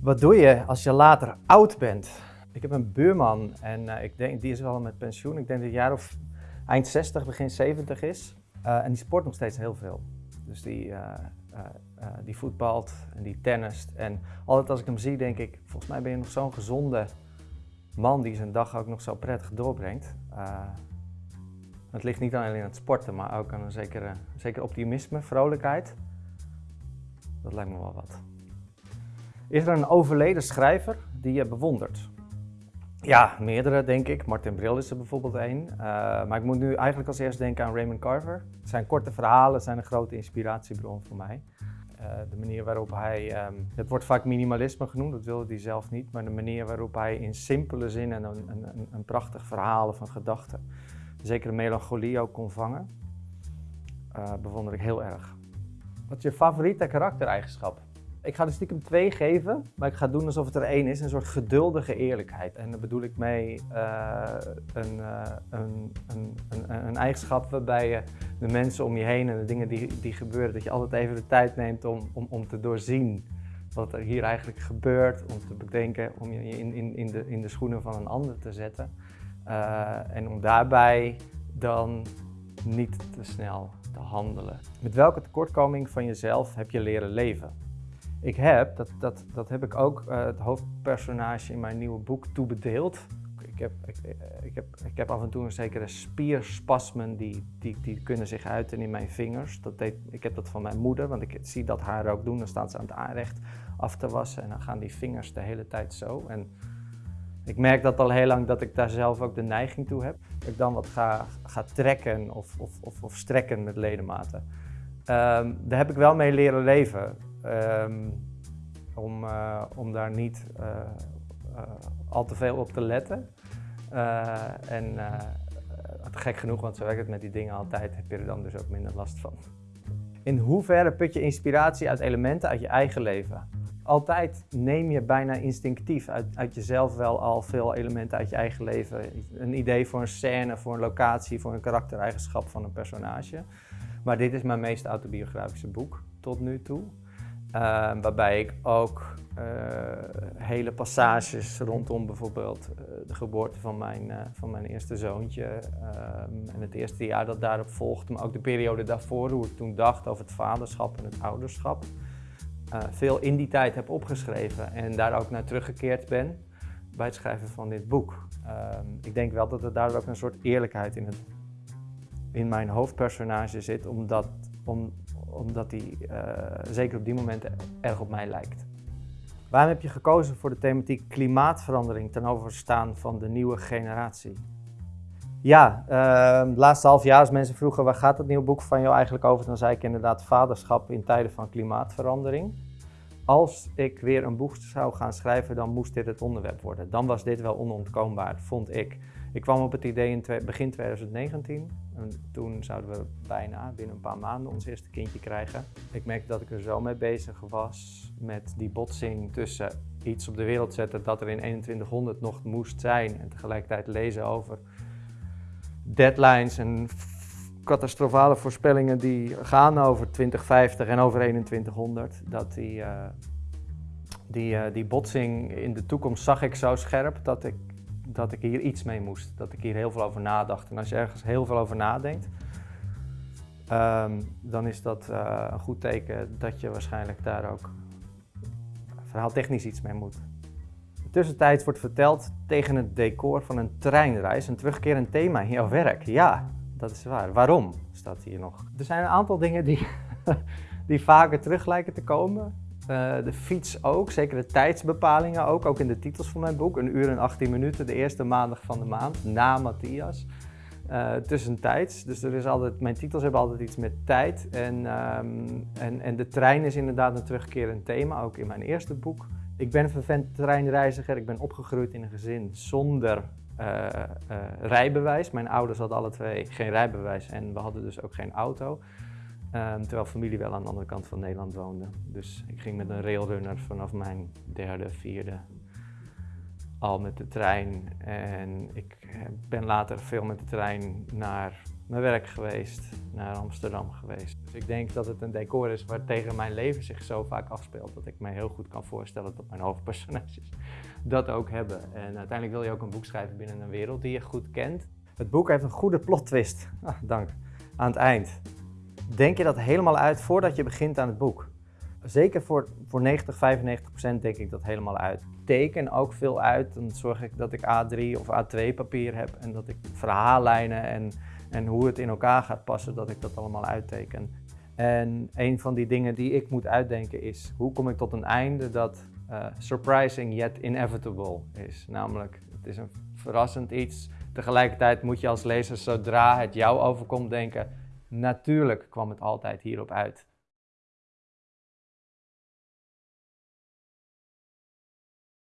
Wat doe je als je later oud bent? Ik heb een buurman en uh, ik denk, die is wel met pensioen. Ik denk dat hij jaar of eind 60, begin 70 is. Uh, en die sport nog steeds heel veel. Dus die, uh, die voetbalt en die tennist. En altijd als ik hem zie, denk ik, volgens mij ben je nog zo'n gezonde man die zijn dag ook nog zo prettig doorbrengt. het ligt niet alleen aan het sporten, maar ook aan een zekere, zekere optimisme, vrolijkheid. Dat lijkt me wel wat. Is er een overleden schrijver die je bewondert? Ja, meerdere denk ik. Martin Bril is er bijvoorbeeld één. Uh, maar ik moet nu eigenlijk als eerst denken aan Raymond Carver. Zijn korte verhalen zijn een grote inspiratiebron voor mij. Uh, de manier waarop hij, um, het wordt vaak minimalisme genoemd, dat wilde hij zelf niet, maar de manier waarop hij in simpele zin en een, een, een prachtig verhaal of een gedachte, zeker melancholie ook kon vangen, uh, bewonder ik heel erg. Wat is je favoriete karaktereigenschap? Ik ga er stiekem twee geven, maar ik ga doen alsof het er één is. Een soort geduldige eerlijkheid. En daar bedoel ik mee uh, een, uh, een, een, een, een, eigenschap waarbij je de mensen om je heen en de dingen die, die gebeuren, dat je altijd even de tijd neemt om, om, om te doorzien wat er hier eigenlijk gebeurt. Om te bedenken, om je in, in, in, de, in de schoenen van een ander te zetten. Uh, en om daarbij dan niet te snel te handelen. Met welke tekortkoming van jezelf heb je leren leven? Ik heb, dat, dat, dat heb ik ook uh, het hoofdpersonage in mijn nieuwe boek toebedeeld. Ik heb, ik, eh, ik, heb, ik heb af en toe een zekere spierspasmen die, die, die kunnen zich uiten in mijn vingers. Dat deed, ik heb dat van mijn moeder, want ik zie dat haar ook doen. Dan staan ze aan het aanrecht af te wassen en dan gaan die vingers de hele tijd zo. En ik merk dat al heel lang dat ik daar zelf ook de neiging toe heb. Dat ik dan wat ga, ga trekken of, of, of, of strekken met ledematen. Um, daar heb ik wel mee leren leven. Um, om, uh, om daar niet uh, uh, al te veel op te letten. en gek genoeg, want zo werkt het met die dingen altijd, heb je er dan dus ook minder last van. In hoeverre put je inspiratie uit elementen uit je eigen leven? Altijd neem je bijna instinctief uit, uit jezelf wel al veel elementen uit je eigen leven. Een idee voor een scène, voor een locatie, voor een karaktereigenschap van een personage. Maar dit is mijn meest autobiografische boek tot nu toe. Uh, waarbij ik ook uh, hele passages rondom bijvoorbeeld uh, de geboorte van mijn, van mijn eerste zoontje ehm, en het eerste jaar dat daarop volgde, maar ook de periode daarvoor, hoe ik toen dacht over het vaderschap en het ouderschap, veel in die tijd heb opgeschreven en daar ook naar teruggekeerd ben bij het schrijven van dit boek. Ehm, ik denk wel dat er daar ook een soort eerlijkheid in, het, in mijn hoofdpersonage zit, omdat, om, omdat hij uh, zeker op die momenten erg op mij lijkt. Waarom heb je gekozen voor de thematiek klimaatverandering ten overstaan van de nieuwe generatie? Ja, uh, het laatste half jaar als mensen vroegen waar gaat het nieuwe boek van jou eigenlijk over, dan zei ik inderdaad vaderschap in tijden van klimaatverandering. Als ik weer een boek zou gaan schrijven, dan moest dit het onderwerp worden. Dan was dit wel onontkoombaar, vond ik. Ik kwam op het idee in begin 2019. En toen zouden we bijna binnen een paar maanden ons eerste kindje krijgen. Ik merkte dat ik er zo mee bezig was met die botsing tussen iets op de wereld zetten dat er in 2100 nog moest zijn en tegelijkertijd lezen over deadlines en catastrofale voorspellingen die gaan over 2050 en over 2100. Dat die, uh, die, uh, die botsing in de toekomst zag ik zo scherp dat ik dat ik hier iets mee moest. Dat ik hier heel veel over nadacht. En als je ergens heel veel over nadenkt, um, dan is dat uh, een goed teken dat je waarschijnlijk daar ook verhaaltechnisch iets mee moet. Tussentijds wordt verteld tegen het decor van een treinreis een terugkerend thema in jouw werk. Ja, dat is waar. Waarom staat hier nog? Er zijn een aantal dingen die, die vaker terug lijken te komen. Uh, de fiets ook, zeker de tijdsbepalingen ook, ook in de titels van mijn boek. Een uur en 18 minuten, de eerste maandag van de maand, na Matthias. Uh, tussentijds, dus er is altijd, mijn titels hebben altijd iets met tijd. En, um, en, en de trein is inderdaad een terugkerend thema, ook in mijn eerste boek. Ik ben een vervent treinreiziger, ik ben opgegroeid in een gezin zonder uh, rijbewijs. Mijn ouders hadden alle twee geen rijbewijs en we hadden dus ook geen auto. Um, terwijl familie wel aan de andere kant van Nederland woonde. Dus ik ging met een railrunner vanaf mijn derde, vierde al met de trein. En ik ben later veel met de trein naar mijn werk geweest, naar Amsterdam geweest. Dus ik denk dat het een decor is waar tegen mijn leven zich zo vaak afspeelt dat ik me heel goed kan voorstellen dat mijn hoofdpersonages dat ook hebben. En uiteindelijk wil je ook een boek schrijven binnen een wereld die je goed kent. Het boek heeft een goede plot twist, ah, dank, aan het eind. Denk je dat helemaal uit voordat je begint aan het boek? Zeker voor, voor 90, 95 procent denk ik dat helemaal uit. Teken ook veel uit. Dan zorg ik dat ik A3 of A2 papier heb en dat ik verhaallijnen en, en hoe het in elkaar gaat passen, dat ik dat allemaal uitteken. En een van die dingen die ik moet uitdenken is, hoe kom ik tot een einde dat uh, surprising yet inevitable is. Namelijk, het is een verrassend iets. Tegelijkertijd moet je als lezer, zodra het jou overkomt, denken, natuurlijk kwam het altijd hierop uit.